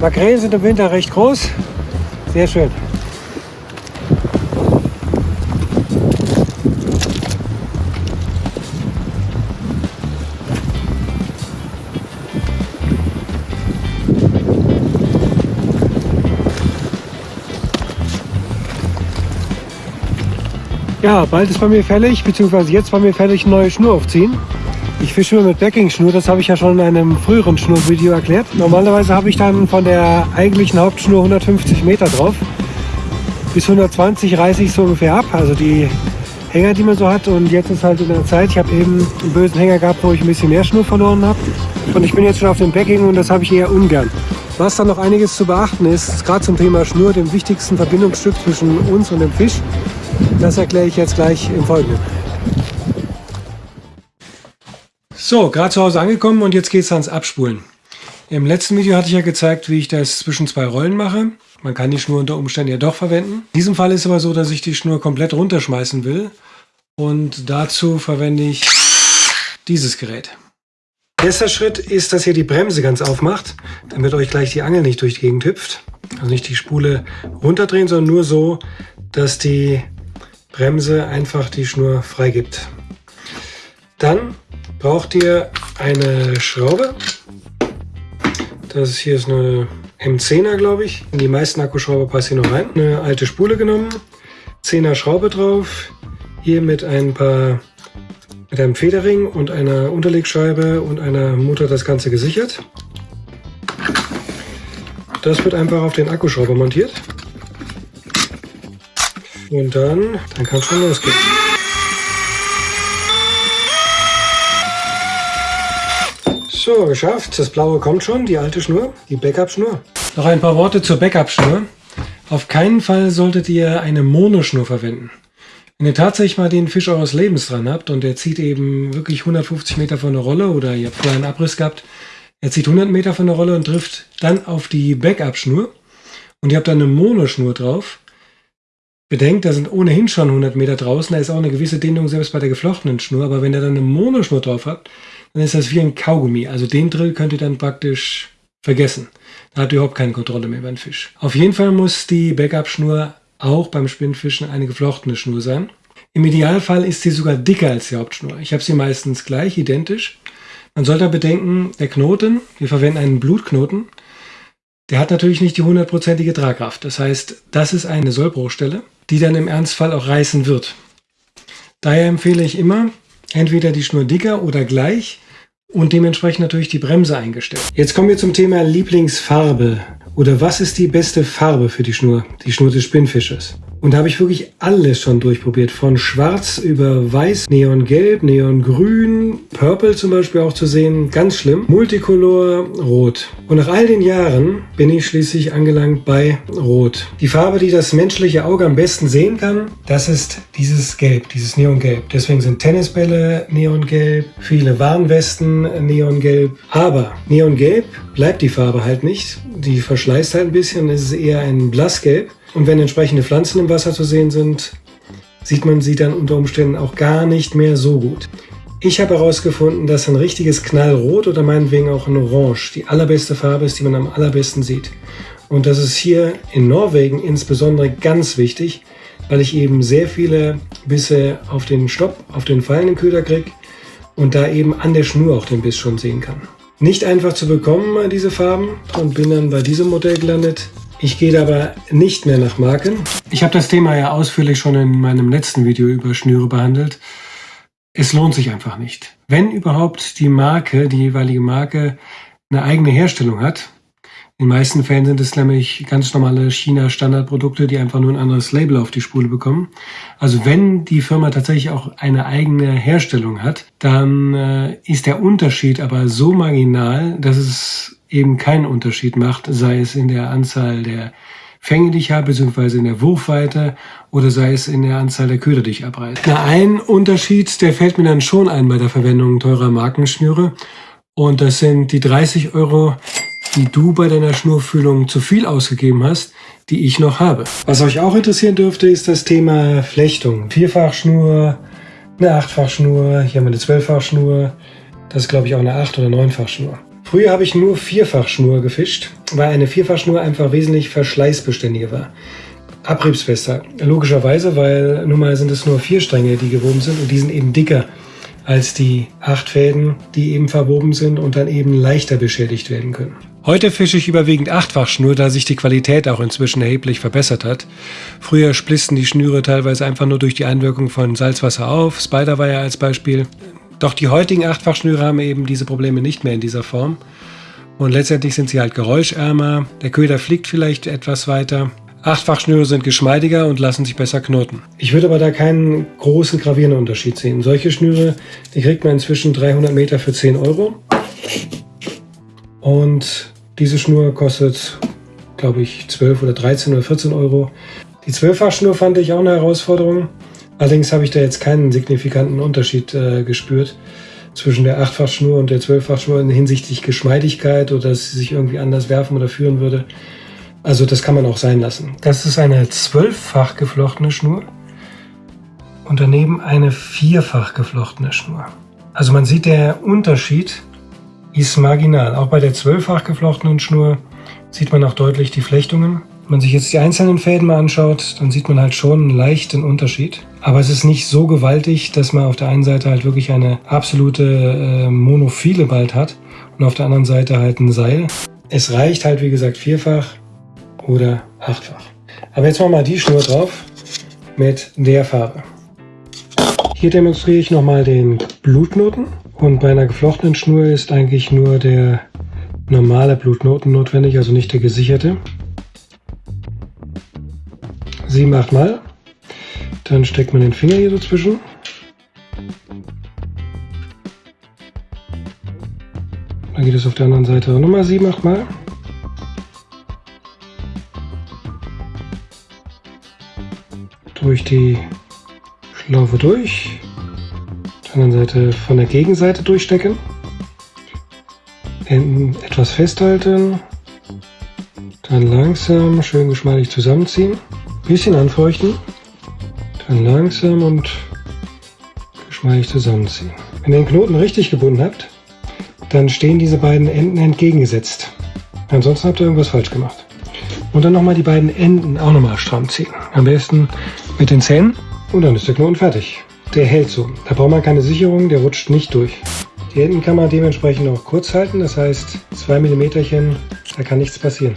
Makrelen sind im Winter recht groß. Sehr schön. Ja, bald ist bei mir fällig, beziehungsweise jetzt bei mir fällig, neue Schnur aufziehen. Ich fische immer mit Backing-Schnur, das habe ich ja schon in einem früheren Schnurvideo erklärt. Normalerweise habe ich dann von der eigentlichen Hauptschnur 150 Meter drauf. Bis 120 reiße ich so ungefähr ab, also die Hänger, die man so hat. Und jetzt ist halt in der Zeit, ich habe eben einen bösen Hänger gehabt, wo ich ein bisschen mehr Schnur verloren habe. Und ich bin jetzt schon auf dem Backing und das habe ich eher ungern. Was dann noch einiges zu beachten ist, gerade zum Thema Schnur, dem wichtigsten Verbindungsstück zwischen uns und dem Fisch, das erkläre ich jetzt gleich im Folgenden. So, gerade zu Hause angekommen und jetzt geht es ans Abspulen. Im letzten Video hatte ich ja gezeigt, wie ich das zwischen zwei Rollen mache. Man kann die Schnur unter Umständen ja doch verwenden. In diesem Fall ist es aber so, dass ich die Schnur komplett runterschmeißen will. Und dazu verwende ich dieses Gerät. Erster Schritt ist, dass ihr die Bremse ganz aufmacht, damit euch gleich die Angel nicht durch die Gegend hüpft. Also nicht die Spule runterdrehen, sondern nur so, dass die Bremse einfach die Schnur freigibt. Dann braucht ihr eine Schraube. Das hier ist eine M10er, glaube ich. In die meisten Akkuschrauber passt hier noch rein. Eine alte Spule genommen, 10er Schraube drauf. Hier mit ein paar mit einem Federring und einer Unterlegscheibe und einer Mutter das Ganze gesichert. Das wird einfach auf den Akkuschrauber montiert. Und dann, dann kann es schon losgehen. So, geschafft. Das blaue kommt schon, die alte Schnur, die Backup-Schnur. Noch ein paar Worte zur Backup-Schnur. Auf keinen Fall solltet ihr eine Monoschnur verwenden. Wenn ihr tatsächlich mal den Fisch eures Lebens dran habt und er zieht eben wirklich 150 Meter von der Rolle oder ihr habt vorher einen Abriss gehabt, er zieht 100 Meter von der Rolle und trifft dann auf die Backup-Schnur und ihr habt dann eine Monoschnur drauf, Bedenkt, da sind ohnehin schon 100 Meter draußen, da ist auch eine gewisse Dehnung selbst bei der geflochtenen Schnur, aber wenn ihr dann eine Monoschnur drauf habt, dann ist das wie ein Kaugummi. Also den Drill könnt ihr dann praktisch vergessen. Da habt ihr überhaupt keine Kontrolle mehr über den Fisch. Auf jeden Fall muss die Backup-Schnur auch beim Spinnfischen eine geflochtene Schnur sein. Im Idealfall ist sie sogar dicker als die Hauptschnur. Ich habe sie meistens gleich, identisch. Man sollte bedenken, der Knoten, wir verwenden einen Blutknoten, der hat natürlich nicht die hundertprozentige Tragkraft. Das heißt, das ist eine Sollbruchstelle die dann im Ernstfall auch reißen wird. Daher empfehle ich immer, entweder die Schnur dicker oder gleich und dementsprechend natürlich die Bremse eingestellt. Jetzt kommen wir zum Thema Lieblingsfarbe. Oder was ist die beste Farbe für die Schnur, die Schnur des Spinnfisches? Und da habe ich wirklich alles schon durchprobiert. Von schwarz über weiß, neongelb, neongrün, purple zum Beispiel auch zu sehen. Ganz schlimm. Multicolor, rot. Und nach all den Jahren bin ich schließlich angelangt bei rot. Die Farbe, die das menschliche Auge am besten sehen kann, das ist dieses Gelb, dieses Neongelb. Deswegen sind Tennisbälle neongelb, viele Warnwesten neongelb. Aber neongelb bleibt die Farbe halt nicht. Die verschleißt halt ein bisschen. Es ist eher ein blassgelb. Und wenn entsprechende Pflanzen im Wasser zu sehen sind, sieht man sie dann unter Umständen auch gar nicht mehr so gut. Ich habe herausgefunden, dass ein richtiges Knallrot oder meinetwegen auch ein Orange die allerbeste Farbe ist, die man am allerbesten sieht. Und das ist hier in Norwegen insbesondere ganz wichtig, weil ich eben sehr viele Bisse auf den Stopp, auf den fallenden Köder kriege und da eben an der Schnur auch den Biss schon sehen kann. Nicht einfach zu bekommen, diese Farben, und bin dann bei diesem Modell gelandet. Ich gehe aber nicht mehr nach Marken. Ich habe das Thema ja ausführlich schon in meinem letzten Video über Schnüre behandelt. Es lohnt sich einfach nicht. Wenn überhaupt die Marke, die jeweilige Marke, eine eigene Herstellung hat, in den meisten Fällen sind es nämlich ganz normale China-Standardprodukte, die einfach nur ein anderes Label auf die Spule bekommen. Also wenn die Firma tatsächlich auch eine eigene Herstellung hat, dann äh, ist der Unterschied aber so marginal, dass es eben keinen Unterschied macht, sei es in der Anzahl der Fänge, die ich habe, beziehungsweise in der Wurfweite oder sei es in der Anzahl der Köder, die ich abreiße. Na, ein Unterschied, der fällt mir dann schon ein bei der Verwendung teurer Markenschnüre und das sind die 30 Euro, die du bei deiner Schnurfühlung zu viel ausgegeben hast, die ich noch habe. Was euch auch interessieren dürfte, ist das Thema Flechtung. Vierfachschnur, eine Achtfachschnur, hier haben wir eine Zwölffachschnur, das ist glaube ich auch eine Acht- oder Neunfachschnur. Früher habe ich nur Vierfachschnur gefischt, weil eine Vierfachschnur einfach wesentlich verschleißbeständiger war. Abriebsfester, logischerweise, weil nun mal sind es nur vier Stränge, die gewoben sind und die sind eben dicker als die acht Fäden, die eben verwoben sind und dann eben leichter beschädigt werden können. Heute fische ich überwiegend Achtfachschnur, da sich die Qualität auch inzwischen erheblich verbessert hat. Früher splissen die Schnüre teilweise einfach nur durch die Einwirkung von Salzwasser auf, Spiderwire als Beispiel. Doch die heutigen Achtfachschnüre haben eben diese Probleme nicht mehr in dieser Form. Und letztendlich sind sie halt geräuschärmer, der Köder fliegt vielleicht etwas weiter. Achtfachschnüre sind geschmeidiger und lassen sich besser knoten. Ich würde aber da keinen großen gravierenden Unterschied sehen. Solche Schnüre, die kriegt man inzwischen 300 Meter für 10 Euro. Und diese Schnur kostet, glaube ich, 12 oder 13 oder 14 Euro. Die 12-Fach-Schnur fand ich auch eine Herausforderung. Allerdings habe ich da jetzt keinen signifikanten Unterschied äh, gespürt zwischen der 8-Fach-Schnur und der 12-Fach-Schnur hinsichtlich Geschmeidigkeit oder dass sie sich irgendwie anders werfen oder führen würde. Also das kann man auch sein lassen. Das ist eine 12-fach geflochtene Schnur und daneben eine vierfach geflochtene Schnur. Also man sieht, der Unterschied ist marginal. Auch bei der zwölffach geflochtenen Schnur sieht man auch deutlich die Flechtungen. Wenn man sich jetzt die einzelnen Fäden mal anschaut, dann sieht man halt schon einen leichten Unterschied. Aber es ist nicht so gewaltig, dass man auf der einen Seite halt wirklich eine absolute äh, Monophile bald hat und auf der anderen Seite halt ein Seil. Es reicht halt, wie gesagt, vierfach oder achtfach. Aber jetzt machen wir mal die Schnur drauf mit der Farbe. Hier demonstriere ich nochmal den Blutnoten. Und bei einer geflochtenen Schnur ist eigentlich nur der normale Blutnoten notwendig, also nicht der gesicherte. Sieben, acht Mal. Dann steckt man den Finger hier dazwischen. Dann geht es auf der anderen Seite nochmal sieben, acht Mal. Durch die Schlaufe durch der anderen Seite von der Gegenseite durchstecken. Enden etwas festhalten. Dann langsam schön geschmeidig zusammenziehen. Bisschen anfeuchten. Dann langsam und geschmeidig zusammenziehen. Wenn ihr den Knoten richtig gebunden habt, dann stehen diese beiden Enden entgegengesetzt. Ansonsten habt ihr irgendwas falsch gemacht. Und dann nochmal die beiden Enden auch nochmal stramm ziehen. Am besten mit den Zähnen und dann ist der Knoten fertig. Der hält so. Da braucht man keine Sicherung, der rutscht nicht durch. Die Enden kann man dementsprechend auch kurz halten, das heißt 2 mm, da kann nichts passieren.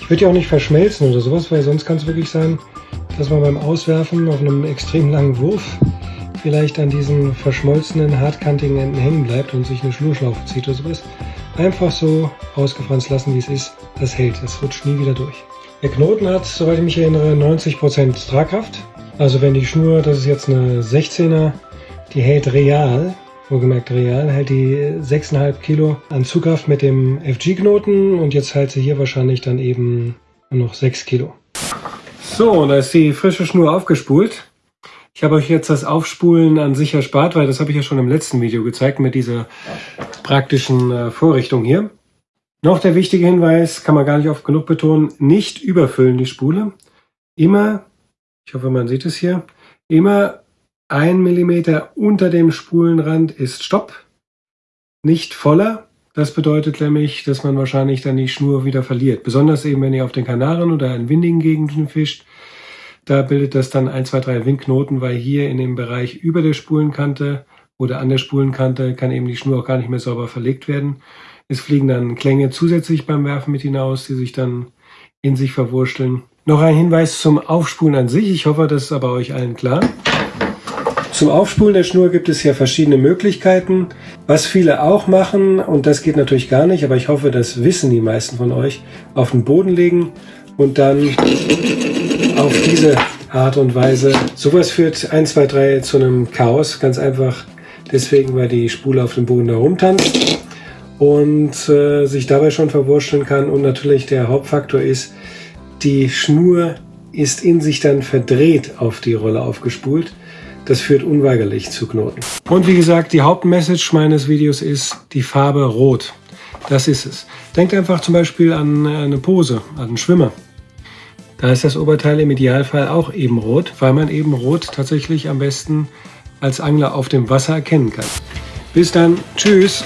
Ich würde ja auch nicht verschmelzen oder sowas, weil sonst kann es wirklich sein, dass man beim Auswerfen auf einem extrem langen Wurf vielleicht an diesen verschmolzenen, hartkantigen Enden hängen bleibt und sich eine Schnurschlaufe zieht oder sowas. Einfach so ausgefranst lassen, wie es ist. Das hält, das rutscht nie wieder durch. Der Knoten hat, soweit ich mich erinnere, 90% Tragkraft. Also wenn die Schnur, das ist jetzt eine 16er, die hält real, wohlgemerkt real, hält die 6,5 Kilo an Zugkraft mit dem FG-Knoten und jetzt hält sie hier wahrscheinlich dann eben noch 6 Kilo. So, da ist die frische Schnur aufgespult. Ich habe euch jetzt das Aufspulen an sich erspart, weil das habe ich ja schon im letzten Video gezeigt mit dieser praktischen äh, Vorrichtung hier. Noch der wichtige Hinweis, kann man gar nicht oft genug betonen, nicht überfüllen die Spule. Immer ich hoffe, man sieht es hier, immer ein Millimeter unter dem Spulenrand ist Stopp, nicht voller. Das bedeutet nämlich, dass man wahrscheinlich dann die Schnur wieder verliert. Besonders eben, wenn ihr auf den Kanaren oder in windigen Gegenden fischt, da bildet das dann 1, 2, 3 Windknoten, weil hier in dem Bereich über der Spulenkante oder an der Spulenkante kann eben die Schnur auch gar nicht mehr sauber verlegt werden. Es fliegen dann Klänge zusätzlich beim Werfen mit hinaus, die sich dann in sich verwurschteln. Noch ein Hinweis zum Aufspulen an sich. Ich hoffe, das ist aber euch allen klar. Zum Aufspulen der Schnur gibt es ja verschiedene Möglichkeiten. Was viele auch machen, und das geht natürlich gar nicht, aber ich hoffe, das wissen die meisten von euch, auf den Boden legen und dann auf diese Art und Weise. Sowas führt 1, 2, 3 zu einem Chaos. Ganz einfach deswegen, weil die Spule auf dem Boden da rumtanzt und äh, sich dabei schon verwurschteln kann. Und natürlich der Hauptfaktor ist, die Schnur ist in sich dann verdreht auf die Rolle aufgespult. Das führt unweigerlich zu Knoten. Und wie gesagt, die Hauptmessage meines Videos ist die Farbe Rot. Das ist es. Denkt einfach zum Beispiel an eine Pose, an einen Schwimmer. Da ist das Oberteil im Idealfall auch eben rot, weil man eben rot tatsächlich am besten als Angler auf dem Wasser erkennen kann. Bis dann. Tschüss.